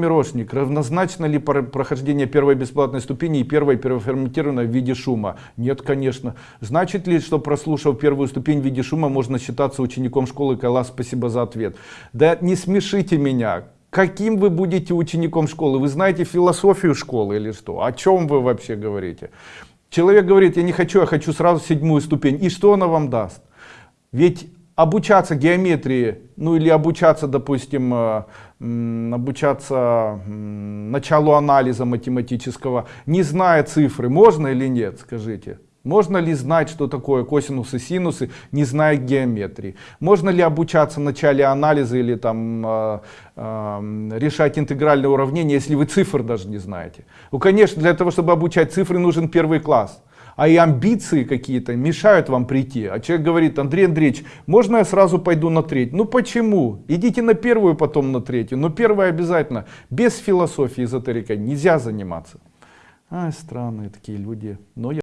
Мирошник, равнозначно ли прохождение первой бесплатной ступени и первой переформатированной в виде шума? Нет, конечно. Значит ли, что прослушав первую ступень в виде шума, можно считаться учеником школы Кайлас? Спасибо за ответ. Да не смешите меня. Каким вы будете учеником школы? Вы знаете философию школы или что? О чем вы вообще говорите? Человек говорит, я не хочу, я хочу сразу седьмую ступень. И что она вам даст? Ведь обучаться геометрии, ну или обучаться, допустим, э, обучаться началу анализа математического, не зная цифры, можно или нет, скажите? Можно ли знать, что такое косинусы, синусы, не зная геометрии? Можно ли обучаться в начале анализа или там э, э, решать интегральные уравнения, если вы цифр даже не знаете? Ну, конечно, для того, чтобы обучать цифры, нужен первый класс а и амбиции какие-то мешают вам прийти. А человек говорит, Андрей Андреевич, можно я сразу пойду на треть? Ну почему? Идите на первую, потом на третью. Но первая обязательно. Без философии эзотерикой нельзя заниматься. Ай, странные такие люди. Но я